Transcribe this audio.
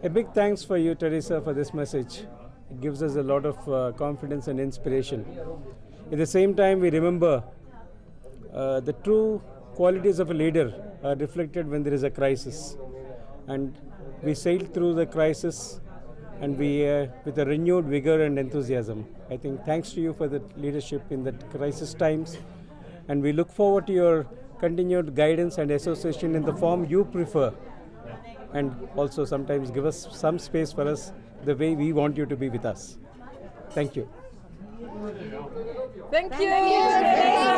A big thanks for you, Teresa, for this message. It gives us a lot of uh, confidence and inspiration. At the same time, we remember uh, the true qualities of a leader are reflected when there is a crisis. And we sailed through the crisis and we, uh, with a renewed vigor and enthusiasm. I think thanks to you for the leadership in the crisis times. And we look forward to your continued guidance and association in the form you prefer. And also sometimes give us some space for us the way we want you to be with us. Thank you. Thank you. Thank you.